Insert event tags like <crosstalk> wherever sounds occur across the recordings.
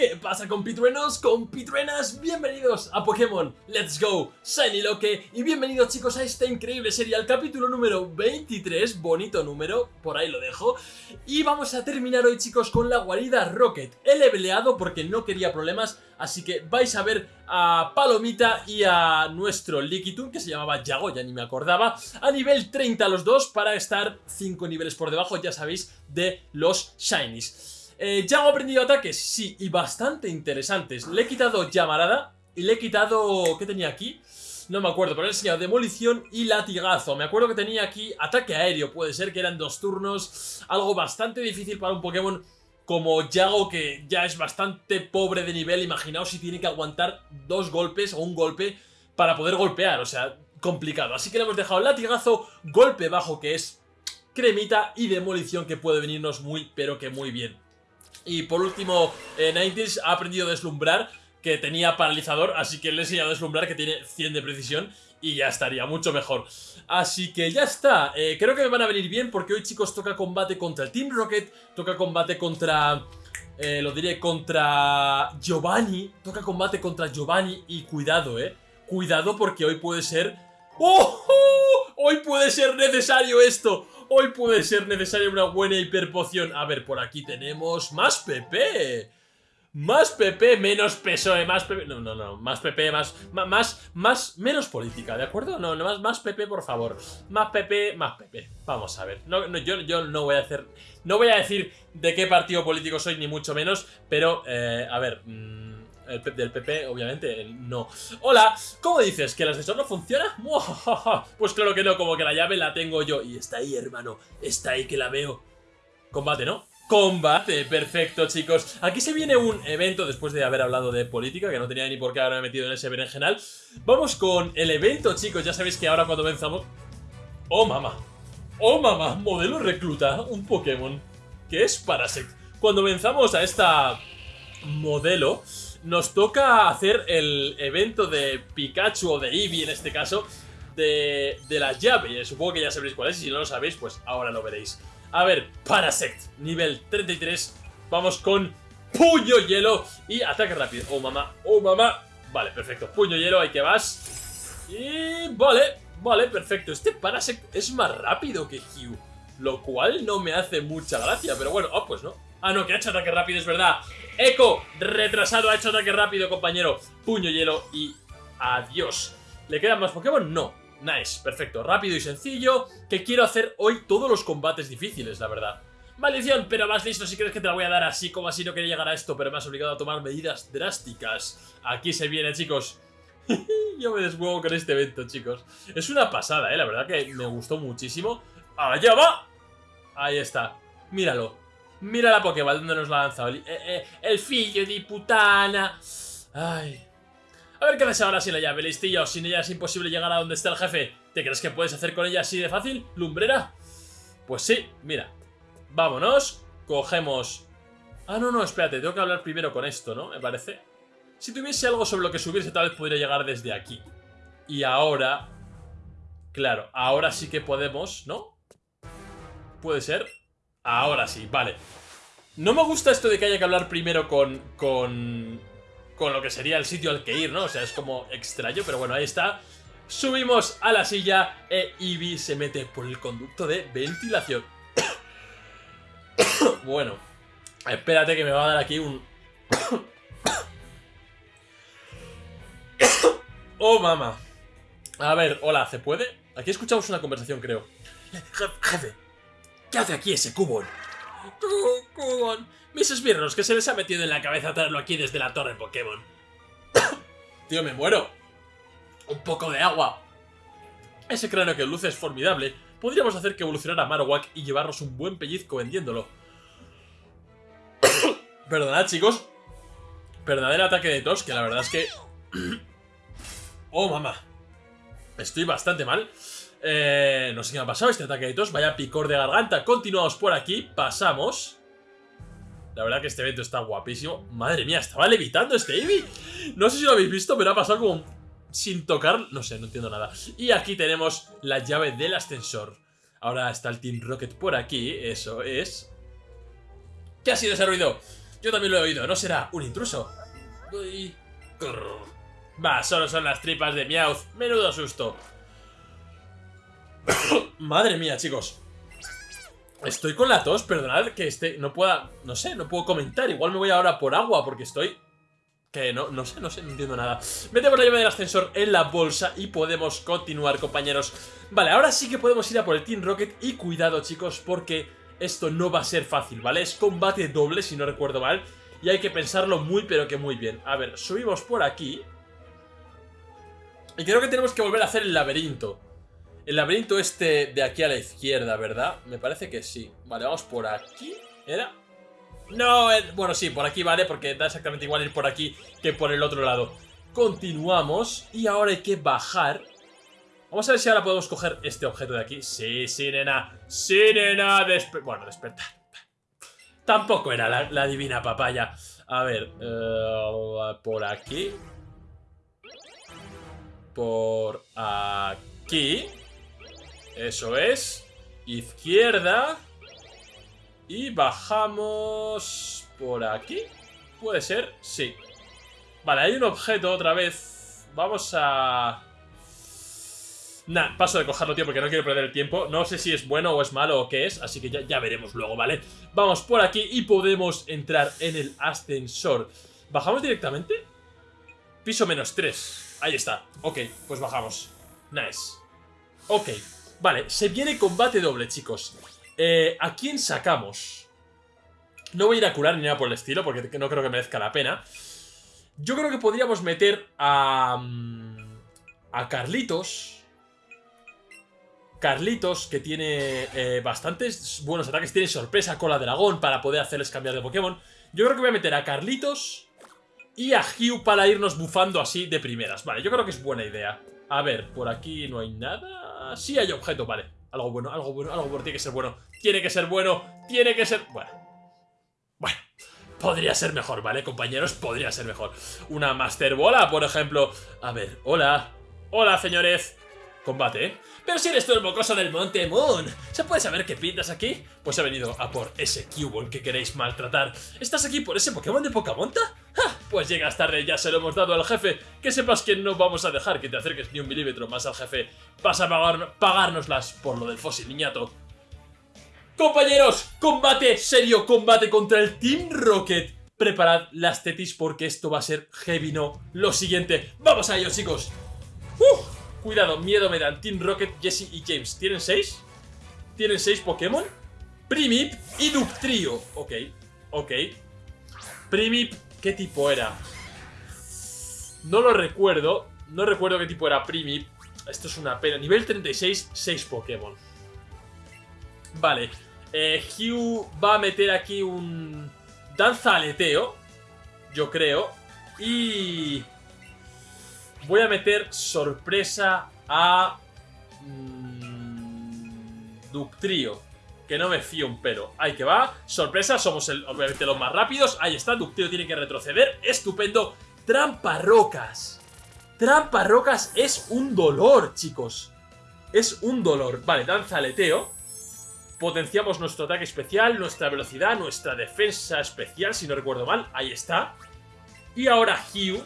¿Qué pasa compitruenos, compitruenas? Bienvenidos a Pokémon Let's Go Shiny Loque y bienvenidos chicos a esta increíble serie, al capítulo número 23, bonito número, por ahí lo dejo y vamos a terminar hoy chicos con la guarida Rocket, he leveleado porque no quería problemas, así que vais a ver a Palomita y a nuestro Lickitung que se llamaba Yago, ya ni me acordaba, a nivel 30 los dos para estar 5 niveles por debajo, ya sabéis, de los Shinies. Eh, ya he aprendido ataques, sí, y bastante interesantes. Le he quitado llamarada y le he quitado... ¿Qué tenía aquí? No me acuerdo, pero le he enseñado demolición y latigazo. Me acuerdo que tenía aquí ataque aéreo, puede ser que eran dos turnos. Algo bastante difícil para un Pokémon como Yago, que ya es bastante pobre de nivel. Imaginaos si tiene que aguantar dos golpes o un golpe para poder golpear, o sea, complicado. Así que le hemos dejado latigazo, golpe bajo que es cremita y demolición que puede venirnos muy, pero que muy bien. Y por último, eh, ha aprendido a deslumbrar, que tenía paralizador, así que le he enseñado a deslumbrar, que tiene 100 de precisión, y ya estaría, mucho mejor. Así que ya está, eh, creo que me van a venir bien, porque hoy chicos toca combate contra el Team Rocket, toca combate contra... Eh, lo diré, contra Giovanni, toca combate contra Giovanni, y cuidado, eh, cuidado porque hoy puede ser... ¡Oh! ¡Oh! Hoy puede ser necesario esto Hoy puede ser necesaria una buena hiperpoción. A ver, por aquí tenemos más PP. Más PP, menos PSOE, más PP... No, no, no, más PP, más... Más, más, menos política, ¿de acuerdo? No, no, más, más PP, por favor. Más PP, más PP. Vamos a ver. Yo, yo no voy a hacer... No voy a decir de qué partido político soy, ni mucho menos, pero, eh, a ver... Mmm, el del PP, obviamente, no. Hola, ¿cómo dices? ¿Que el ascensor no funciona? <laughs> Pues claro que no, como que la llave la tengo yo. Y está ahí, hermano, está ahí que la veo. Combate, ¿no? Combate, perfecto chicos Aquí se viene un evento después de haber hablado de política Que no tenía ni por qué haberme metido en ese berenjenal Vamos con el evento chicos Ya sabéis que ahora cuando venzamos Oh mamá Oh mamá, modelo recluta Un Pokémon Que es Parasect Cuando venzamos a esta modelo nos toca hacer el evento de Pikachu o de Eevee en este caso de, la llave. Supongo que ya sabréis cuál es y si no lo sabéis, pues ahora lo veréis. A ver, Parasect, nivel 33. Vamos con Puño Hielo y ataque rápido. Oh, mamá, oh, mamá. Vale, perfecto. Puño Hielo, ahí que vas. Y vale, vale, perfecto. Este Parasect es más rápido que Hugh. Lo cual no me hace mucha gracia, pero bueno, oh, pues no. Ah, no, que ha hecho ataque rápido, es verdad. Eco, retrasado, ha hecho ataque rápido, compañero. Puño hielo y adiós. ¿Le quedan más Pokémon? No. Nice, perfecto, rápido y sencillo. Que quiero hacer hoy todos los combates difíciles, la verdad. Maldición, pero más listo si crees que te la voy a dar así como así no quería llegar a esto, pero me has obligado a tomar medidas drásticas. Aquí se viene, chicos. <laughs> Yo me deshuevo con este evento, chicos. Es una pasada, eh, la verdad que me gustó muchísimo. ¡Allá va! Ahí está, míralo. Mira la Pokéball donde nos la ha lanzado. El, eh, eh, el fillo de putana. Ay. A ver qué haces ahora sin la llave, listillo. Sin ella es imposible llegar a donde está el jefe. ¿Te crees que puedes hacer con ella así de fácil, lumbrera? Pues sí, mira. Vámonos. Cogemos... Ah, no, no, espérate. Tengo que hablar primero con esto, ¿no? Me parece. Si tuviese algo sobre lo que subirse, tal vez podría llegar desde aquí. Y ahora... Claro, ahora sí que podemos, ¿no? Puede ser. Ahora sí, vale. No me gusta esto de que haya que hablar primero con, con, con lo que sería el sitio al que ir, ¿no? O sea, es como extraño, pero bueno, ahí está. Subimos a la silla e Eevee se mete por el conducto de ventilación. <coughs> bueno, espérate que me va a dar aquí un... <coughs> oh, mamá. A ver, hola, ¿se puede? Aquí escuchamos una conversación, creo. Jefe, ¿Qué hace aquí ese Cubon? Cubon. Mis esbirros, que se les ha metido en la cabeza traerlo aquí desde la torre Pokémon. <coughs> Tío, me muero. Un poco de agua. Ese cráneo que luce es formidable. Podríamos hacer que evolucionara Marowak y llevarnos un buen pellizco vendiéndolo. <coughs> Perdonad, chicos. Perdonad el ataque de tos, que la verdad es que... <coughs> oh, mamá. Estoy bastante mal. Eh, no sé qué me ha pasado este ataque de tos. Vaya picor de garganta. Continuamos por aquí. Pasamos. La verdad que este evento está guapísimo. Madre mía, estaba levitando este Eevee. No sé si lo habéis visto, pero ha pasado como sin tocar. No sé, no entiendo nada. Y aquí tenemos la llave del ascensor. Ahora está el Team Rocket por aquí. Eso es. ¿Qué ha sido ese ruido? Yo también lo he oído, ¿no será un intruso? Va, solo son las tripas de Meowth. Menudo susto. Madre mía, chicos. Estoy con la tos, perdonad que este no pueda... No sé, no puedo comentar. Igual me voy ahora por agua porque estoy... Que no, no sé, no sé, no entiendo nada. Metemos la llave del ascensor en la bolsa y podemos continuar, compañeros. Vale, ahora sí que podemos ir a por el Team Rocket y cuidado, chicos, porque esto no va a ser fácil, ¿vale? Es combate doble, si no recuerdo mal, y hay que pensarlo muy, pero que muy bien. A ver, subimos por aquí. Y creo que tenemos que volver a hacer el laberinto. El laberinto este de aquí a la izquierda, ¿verdad? Me parece que sí. Vale, vamos por aquí. ¿Era? No, eh, bueno, sí, por aquí vale, porque da exactamente igual ir por aquí que por el otro lado. Continuamos y ahora hay que bajar. Vamos a ver si ahora podemos coger este objeto de aquí. Sí, sí, nena. Sí, nena. bueno, despertar. Tampoco era la, divina papaya. A ver, eh, por aquí. Por aquí. Eso es. Izquierda. Y bajamos por aquí. ¿Puede ser? Sí. Vale, hay un objeto otra vez. Vamos a... Nah, paso de cogerlo, tío, porque no quiero perder el tiempo. No sé si es bueno o es malo o qué es, así que ya, ya veremos luego, ¿vale? Vamos por aquí y podemos entrar en el ascensor. ¿Bajamos directamente? Piso menos 3. Ahí está. Ok, pues bajamos. Nice. Ok. Vale, se viene combate doble, chicos. Eh, ¿A quién sacamos? No voy a ir a curar ni nada por el estilo, porque no creo que merezca la pena. Yo creo que podríamos meter a... Mm, a Carlitos... Carlitos, que tiene eh, bastantes buenos ataques, tiene sorpresa, cola dragón para poder hacerles cambiar de Pokémon. Yo creo que voy a meter a Carlitos y a Hugh para irnos bufando así de primeras. Vale, yo creo que es buena idea. A ver, por aquí no hay nada. Sí hay objeto, vale. Algo bueno, algo bueno, algo bueno. Tiene que ser bueno. Tiene que ser bueno. Tiene que ser... Bueno. Bueno. Podría ser mejor, ¿vale, compañeros? Podría ser mejor. Una Master Bola, por ejemplo. A ver, hola. Hola, señores. Combate, ¿eh? Pero si eres tú el mocoso del Monte Moon, ¿se puede saber qué pintas aquí? Pues he venido a por ese Cubone que queréis maltratar. ¿Estás aquí por ese Pokémon de poca monta? Pues llegas tarde, ya se lo hemos dado al jefe. Que sepas que no vamos a dejar que te acerques ni un milímetro más al jefe. Vas a pagar, por lo del fósil niñato. Compañeros, combate serio, combate contra el Team Rocket. Preparad las tetis porque esto va a ser heavy no. Lo siguiente, vamos a ello chicos. Cuidado, miedo me dan. Team Rocket, Jesse y James. ¿Tienen seis? ¿Tienen seis Pokémon? Primip y Ductrio. Ok, ok. Primip, ¿qué tipo era? No lo recuerdo. No recuerdo qué tipo era Primip. Esto es una pena. Nivel 36, 6 Pokémon. Vale. Eh, Hugh va a meter aquí un... Danza aleteo. Yo creo. Y... Voy a meter sorpresa a... Mmm, Ductrio. Que no me fío un pelo. Ahí que va. Sorpresa, somos el, obviamente los más rápidos. Ahí está, Ductrio tiene que retroceder. Estupendo. Trampa rocas. Trampa rocas es un dolor, chicos. Es un dolor. Vale, danza aleteo. Potenciamos nuestro ataque especial, nuestra velocidad, nuestra defensa especial, si no recuerdo mal. Ahí está. Y ahora Hugh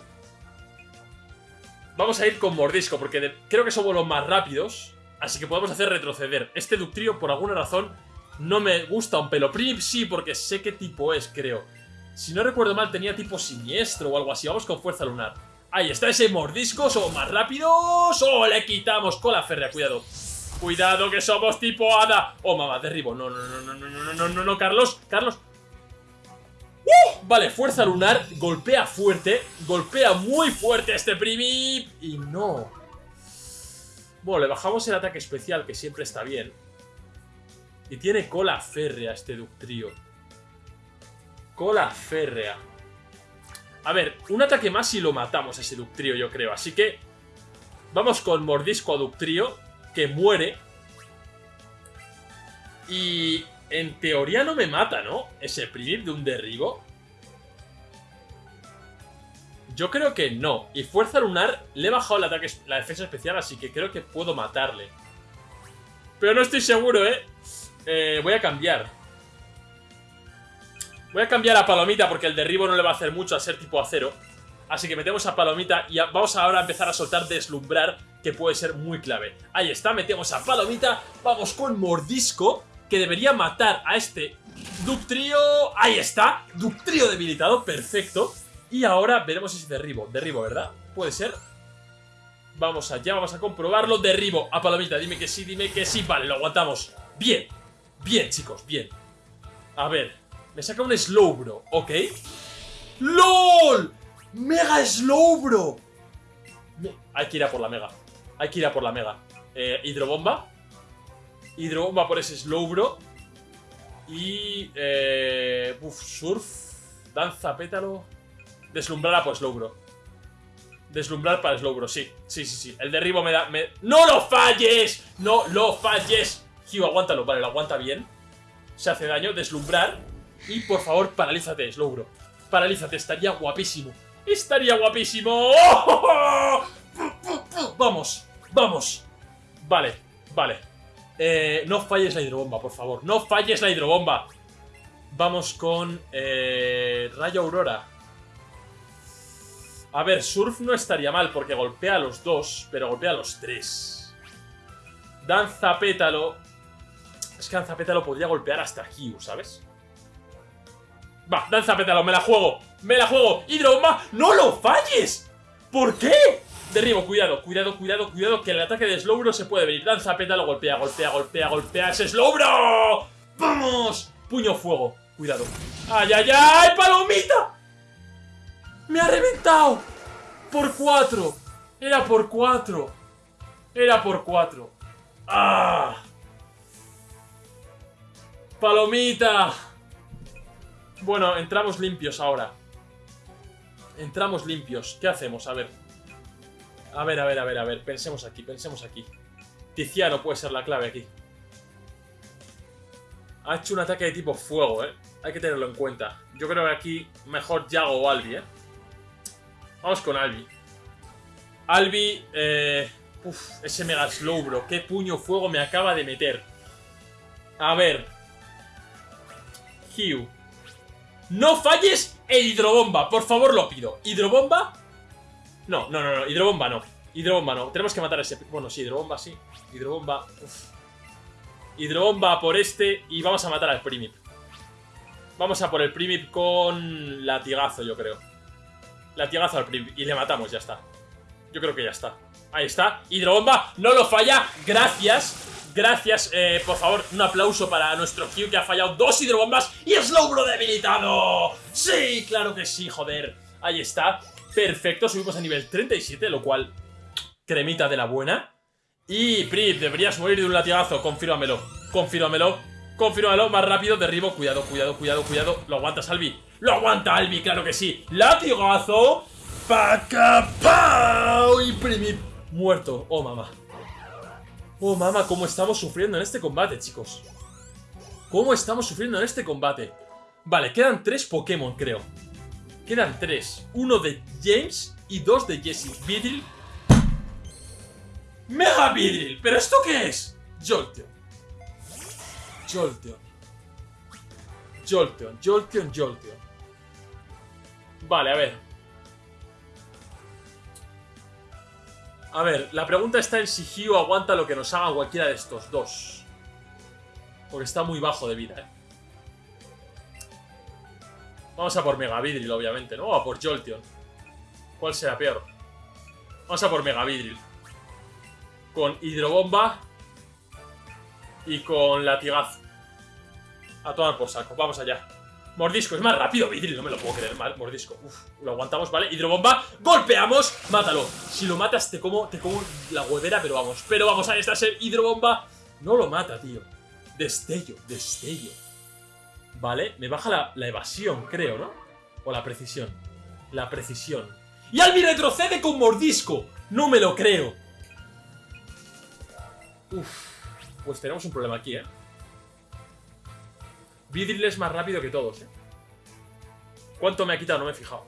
Vamos a ir con mordisco, porque creo que somos los más rápidos. Así que podemos hacer retroceder. Este Ductrio, por alguna razón, no me gusta un pelo. Prip sí, porque sé qué tipo es, creo. Si no recuerdo mal, tenía tipo siniestro o algo así. Vamos con fuerza lunar. Ahí está ese mordisco. Somos más rápidos. ¡Oh! Le quitamos cola férrea. Cuidado. Cuidado que somos tipo hada. Oh, mamá, derribo. No, no, no, no, no, no, no, no, no, Carlos. Carlos. Vale, fuerza lunar, golpea fuerte, golpea muy fuerte este Primip y no. Bueno, le bajamos el ataque especial, que siempre está bien. Y tiene cola férrea este Ductrio. Cola férrea. A ver, un ataque más y lo matamos a ese Ductrio, yo creo. Así que vamos con Mordisco a Ductrio, que muere. Y en teoría no me mata, ¿no? Ese Primip de un derribo. Yo creo que no. Y Fuerza Lunar le he bajado la defensa especial, así que creo que puedo matarle. Pero no estoy seguro, ¿eh? eh voy a cambiar. Voy a cambiar a Palomita porque el derribo no le va a hacer mucho a ser tipo acero. Así que metemos a Palomita y vamos ahora a empezar a soltar Deslumbrar, que puede ser muy clave. Ahí está, metemos a Palomita, vamos con Mordisco, que debería matar a este Ductrio. Ahí está, Ductrio debilitado, perfecto. Y ahora veremos si derribo. Derribo, ¿verdad? Puede ser. Vamos allá, vamos a comprobarlo. Derribo a Palomita, dime que sí, dime que sí. Vale, lo aguantamos. Bien, bien, chicos, bien. A ver, me saca un Slowbro, ¿ok? ¡LOL! ¡Mega Slowbro! Hay que ir a por la Mega. Hay que ir a por la Mega. Eh, hidrobomba. Hidrobomba por ese Slowbro. Y... Eh, surf. Danza, pétalo. Deslumbrar por Slowbro. Deslumbrar para Slowbro, sí. Sí, sí, sí. El derribo me da... ¡No lo falles! ¡No lo falles! Hugh, aguántalo. Vale, lo aguanta bien. Se hace daño. Deslumbrar. Y por favor, paralízate, Slowbro. Paralízate, estaría guapísimo. ¡Estaría guapísimo! Vamos, vamos. Vale, vale. Eh, no falles la hidrobomba, por favor. No falles la hidrobomba. Vamos con eh, Rayo Aurora. A ver, Surf no estaría mal porque golpea a los dos, pero golpea a los tres. Danza Pétalo. Es que Danza Pétalo podría golpear hasta Hugh, ¿sabes? Va, danza pétalo, me la juego Me la juego, hidrobomba, ¡no lo falles! ¿Por qué? Derribo, cuidado, cuidado, cuidado, cuidado Que el ataque de Slowbro se puede venir Danza pétalo, golpea, golpea, golpea, golpea ¡Ese Slowbro! ¡Vamos! Puño fuego, cuidado ¡Ay, ay, ay! ¡Palomita! ¡Me ha reventado! Por cuatro Era por cuatro Era por cuatro ¡Ah! ¡Palomita! Bueno, entramos limpios ahora. Entramos limpios. ¿Qué hacemos? A ver. A ver, a ver, a ver, a ver. Pensemos aquí, pensemos aquí. Tiziano puede ser la clave aquí. Ha hecho un ataque de tipo fuego, ¿eh? Hay que tenerlo en cuenta. Yo creo que aquí mejor Yago o Albi, ¿eh? Vamos con Albi. Albi, eh... Uf, ese Mega Slow, bro. Qué puño fuego me acaba de meter. A ver. Hugh. No falles el hidrobomba, por favor lo pido. ¿Hidrobomba? No, no, no, no, hidrobomba no. Hidrobomba no, tenemos que matar a ese... Bueno, sí, hidrobomba sí. Hidrobomba... Hidrobomba por este y vamos a matar al Primip. Vamos a por el Primip con latigazo, yo creo. Latigazo al Primip y le matamos, ya está. Yo creo que ya está. Ahí está. Hidrobomba, no lo falla. Gracias. Gracias, eh, por favor, un aplauso para nuestro Q que ha fallado dos hidrobombas y Slowbro debilitado. Sí, claro que sí, joder. Ahí está. Perfecto, subimos a nivel 37, lo cual, cremita de la buena. Y, Prip, deberías morir de un latigazo, confírmamelo, confírmamelo, confírmamelo, más rápido, derribo, cuidado, cuidado, cuidado, cuidado. ¿Lo aguantas, Albi? ¡Lo aguanta, Albi! ¡Claro que sí! ¡Latigazo! ¡Pacapau! Y Primip muerto. ¡Oh, mamá! Oh, mamá, cómo estamos sufriendo en este combate, chicos. Cómo estamos sufriendo en este combate. Vale, quedan tres Pokémon, creo. Quedan tres. Uno de James y dos de Jesse. Vidril. ¡Mega Vidril! ¿Pero esto qué es? Jolteon. Jolteon. Jolteon, Jolteon, Jolteon. Vale, a ver. A ver, la pregunta está en si Hugh aguanta lo que nos haga cualquiera de estos dos. Porque está muy bajo de vida, ¿eh? Vamos a por Megavidril, obviamente, ¿no? O a por Jolteon. ¿Cuál será peor? Vamos a por Megavidril. Con Hidrobomba. Y con Latigazo. A tomar por saco. Vamos allá. Mordisco, es más rápido, Vidril, no me lo puedo creer, mal, mordisco. Uf, lo aguantamos, ¿vale? Hidrobomba, golpeamos, mátalo. Si lo matas, te como, te como la huevera, pero vamos. Pero vamos, ahí está ese hidrobomba. No lo mata, tío. Destello, destello. Vale, me baja la, evasión, creo, ¿no? O la precisión. La precisión. ¡Y Albi retrocede con mordisco! ¡No me lo creo! Uf, pues tenemos un problema aquí, ¿eh? Vidril es más rápido que todos, ¿eh? ¿Cuánto me ha quitado? No me he fijado.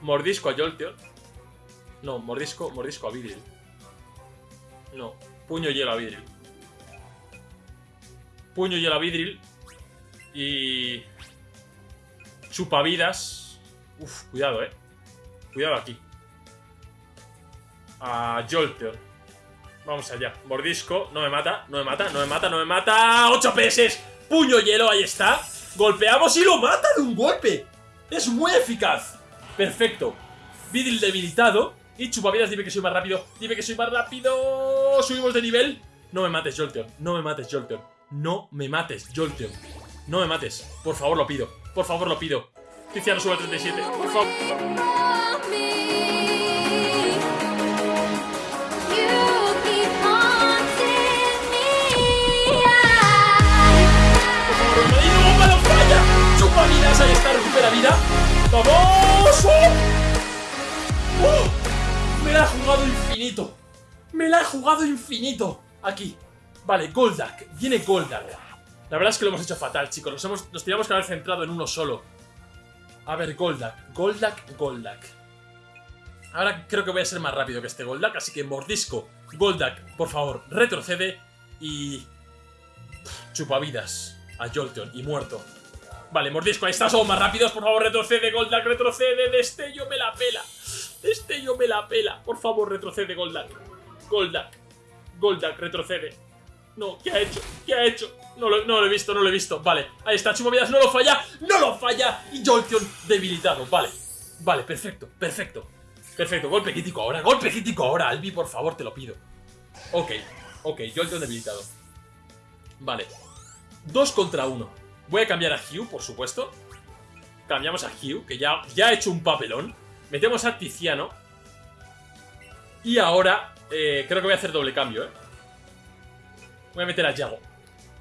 Mordisco a Jolteon. No, mordisco, mordisco a Vidril. No, puño hielo a Vidril. Puño hielo a Vidril. Y... Chupavidas. Uf, cuidado, eh. Cuidado aquí. A Jolteon. Vamos allá. Mordisco. No me mata, no me mata, no me mata, no me mata. ¡8 PS! Puño hielo, ahí está. Golpeamos y lo mata de un golpe. Es muy eficaz. Perfecto. Vidril debilitado. Y chupavidas, dime que soy más rápido. Dime que soy más rápido. Subimos de nivel. No me mates, Jolteon. No me mates, Jolteon. No me mates, Jolteon. No me mates. Por favor, lo pido. Por favor, lo pido. Tiziano sube a 37. Por favor. ¡Y no, bomba. Ahí está, recupera vida. ¡Vamos! ¡Oh! ¡Oh! Me la he jugado infinito. Me la he jugado infinito. Aquí. Vale, Goldak. Viene Goldak. La verdad es que lo hemos hecho fatal, chicos. Nos, hemos, nos teníamos que haber centrado en uno solo. A ver, Goldak. Goldak, Goldak. Ahora creo que voy a ser más rápido que este Goldak, así que mordisco. Goldak, por favor, retrocede y... Chupavidas a Jolteon y muerto. Vale, mordisco, ahí está, somos más rápidos, por favor, retrocede, Goldak, retrocede, Destello me la pela. Destello me la pela, por favor, retrocede, Goldak. Goldak, Goldak, retrocede. No, ¿qué ha hecho? ¿Qué ha hecho? No lo, no lo he visto, no lo he visto. Vale, ahí está, Chupavidas, no lo falla, no lo falla. Y Jolteon debilitado, vale. Vale, perfecto, perfecto. Perfecto, golpe crítico ahora, golpe crítico ahora, Albi, por favor, te lo pido. Ok, ok, Jolteon debilitado. Vale. Dos contra uno. Voy a cambiar a Hugh, por supuesto. Cambiamos a Hugh, que ya, ya ha hecho un papelón. Metemos a Tiziano. Y ahora eh, creo que voy a hacer doble cambio, ¿eh? Voy a meter a Yago.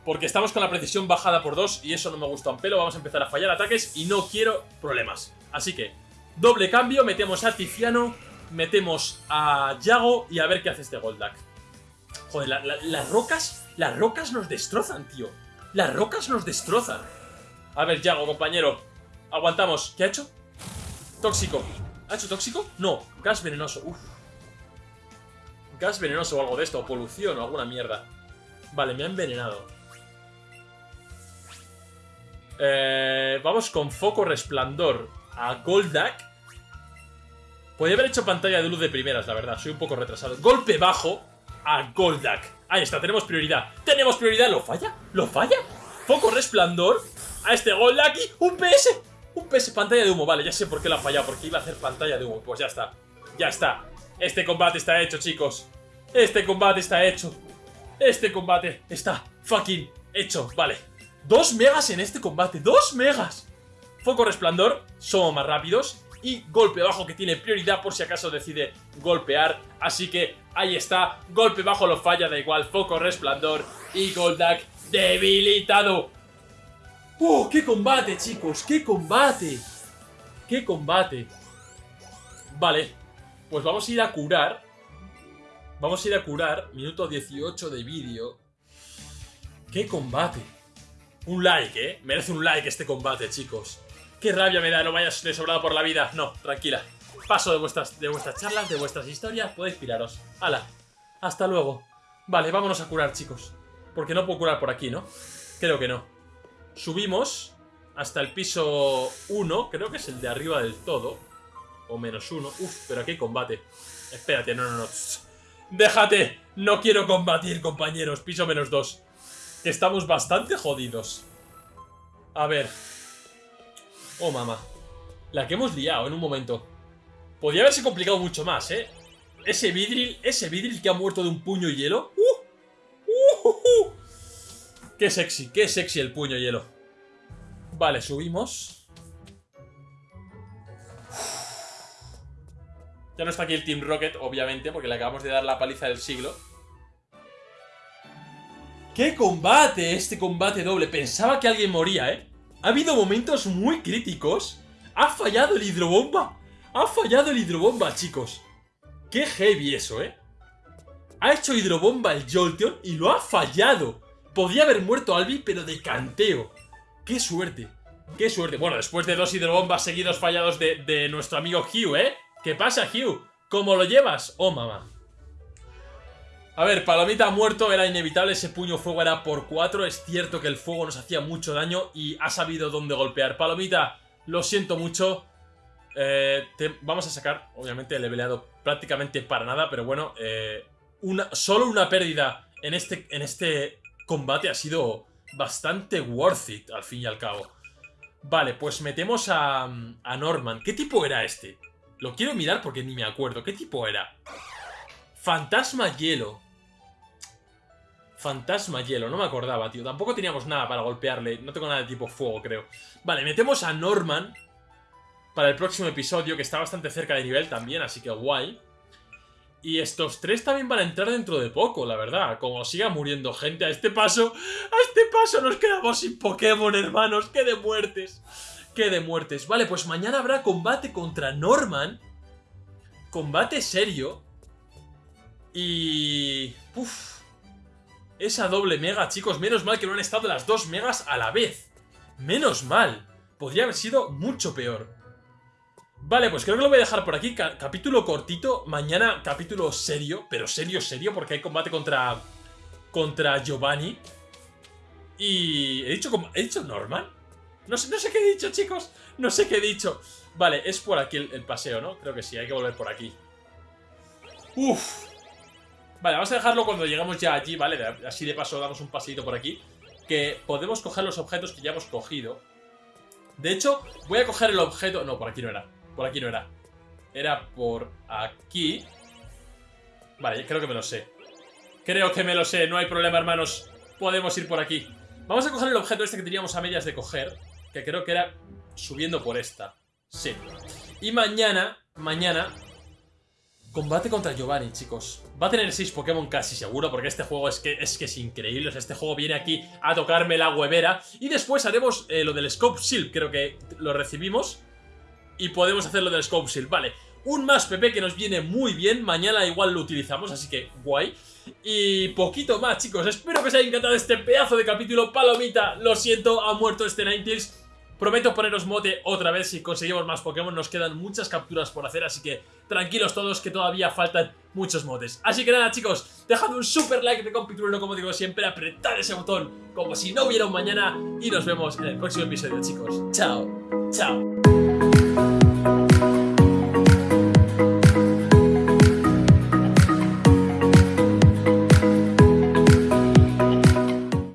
Porque estamos con la precisión bajada por dos y eso no me gusta un pelo. Vamos a empezar a fallar ataques y no quiero problemas. Así que, doble cambio, metemos a Tiziano, metemos a Yago y a ver qué hace este Goldak. Joder, la- la- las rocas, las rocas nos destrozan, tío. Las rocas nos destrozan. A ver, Yago, compañero. Aguantamos. ¿Qué ha hecho? Tóxico. ¿Ha hecho tóxico? No, gas venenoso. Uf. Gas venenoso o algo de esto, o polución o alguna mierda. Vale, me ha envenenado. Eh, vamos con foco resplandor a Goldak. Podría haber hecho pantalla de luz de primeras, la verdad. Soy un poco retrasado. Golpe bajo a Goldak. Ahí está, tenemos prioridad. Tenemos prioridad. ¿Lo falla? ¿Lo falla? Foco resplandor a este Goldak y un PS. Un PS, pantalla de humo. Vale, ya sé por qué lo ha fallado. Porque iba a hacer pantalla de humo. Pues ya está. Ya está. Este combate está hecho, chicos. Este combate está hecho. Este combate está fucking hecho. Vale. Dos megas en este combate. ¡Dos megas! Foco resplandor, somos más rápidos. Y golpe bajo que tiene prioridad por si acaso decide golpear. Así que ahí está. Golpe bajo lo falla, da igual. Foco resplandor. Y Goldak debilitado. ¡Oh, qué combate, chicos! ¡Qué combate! ¡Qué combate! Vale. Pues vamos a ir a curar. Vamos a ir a curar. Minuto 18 de vídeo. ¡Qué combate! Un like, ¿eh? Merece un like este combate, chicos. Qué rabia me da, no vayas de sobrado por la vida. No, tranquila. Paso de vuestras, de vuestras charlas, de vuestras historias, podéis piraros. ¡Hala! Hasta luego. Vale, vámonos a curar, chicos. Porque no puedo curar por aquí, ¿no? Creo que no. Subimos hasta el piso 1, creo que es el de arriba del todo. O menos 1. Uf, pero aquí hay combate. Espérate, no, no, no. Déjate. No quiero combatir, compañeros. Piso menos 2. Que estamos bastante jodidos. A ver. Oh, mamá. La que hemos liado en un momento. Podría haberse complicado mucho más, ¿eh? Ese vidril, ese vidril que ha muerto de un puño hielo. ¡Uh! ¡Uh! uh, uh! ¡Qué sexy! ¡Qué sexy el puño hielo! Vale, subimos. Ya no está aquí el Team Rocket, obviamente, porque le acabamos de dar la paliza del siglo. ¡Qué combate! Este combate doble. Pensaba que alguien moría, ¿eh? Ha habido momentos muy críticos. Ha fallado el hidrobomba. Ha fallado el hidrobomba, chicos. Qué heavy eso, ¿eh? Ha hecho hidrobomba el Jolteon y lo ha fallado. Podría haber muerto Albi, pero de canteo. ¡Qué suerte! ¡Qué suerte! Bueno, después de dos hidrobombas seguidos fallados de, de nuestro amigo Hugh, ¿eh? ¿Qué pasa, Hugh? ¿Cómo lo llevas? Oh, mamá. A ver, Palomita ha muerto, era inevitable, ese puño fuego era por 4. Es cierto que el fuego nos hacía mucho daño y ha sabido dónde golpear. Palomita, Lo siento mucho. Eh, vamos a sacar, obviamente, el leveleado prácticamente para nada, pero bueno, eh, solo una pérdida en este, en este combate ha sido bastante worth it, al fin y al cabo. Vale, pues metemos a, a Norman. ¿Qué tipo era este? Lo quiero mirar porque ni me acuerdo. ¿Qué tipo era? Fantasma hielo. Fantasma hielo, no me acordaba, tío. Tampoco teníamos nada para golpearle. No tengo nada de tipo fuego, creo. Vale, metemos a Norman para el próximo episodio, que está bastante cerca de nivel también, así que guay. Y estos tres también van a entrar dentro de poco, la verdad. Como siga muriendo gente a este paso, a este paso nos quedamos sin Pokémon, hermanos. ¡Qué de muertes! ¡Qué de muertes! Vale, pues mañana habrá combate contra Norman. Combate serio. Y... Uf. Esa doble mega, chicos. Menos mal que no han estado las dos megas a la vez. Menos mal. Podría haber sido mucho peor. Vale, pues creo que lo voy a dejar por aquí. capítulo cortito. Mañana capítulo serio. Pero serio, serio. Porque hay combate contra... Contra Giovanni. Y... ¿He dicho, ¿he dicho Norman? No sé, no sé qué he dicho, chicos. No sé qué he dicho. Vale, es por aquí el, paseo, ¿no? Creo que sí, hay que volver por aquí. Uf. Vale, vamos a dejarlo cuando llegamos ya allí, ¿vale? Así de paso damos un paseito por aquí. Que podemos coger los objetos que ya hemos cogido. De hecho, voy a coger el objeto... No, por aquí no era. Por aquí no era. Era por aquí. Vale, creo que me lo sé. Creo que me lo sé, no hay problema, hermanos. Podemos ir por aquí. Vamos a coger el objeto este que teníamos a medias de coger. Que creo que era subiendo por esta. Sí. Y mañana, mañana... Combate contra Giovanni, chicos. Va a tener 6 Pokémon casi seguro, porque este juego es que es, que es increíble. este juego viene aquí a tocarme la huevera. Y después haremos eh, lo del Scope Shield, creo que lo recibimos y podemos hacerlo del Scope Shield. Vale, un más PP que nos viene muy bien. Mañana igual lo utilizamos, así que guay. Y poquito más, chicos. Espero que os haya encantado este pedazo de capítulo. Palomita, lo siento, ha muerto este Ninetales. Prometo poneros mote otra vez si conseguimos más Pokémon. Nos quedan muchas capturas por hacer, así que tranquilos todos que todavía faltan muchos motes. Así que nada, chicos, dejad un super like de compitrueno, como digo siempre, apretad ese botón como si no hubiera un mañana y nos vemos en el próximo episodio, chicos. Chao, chao.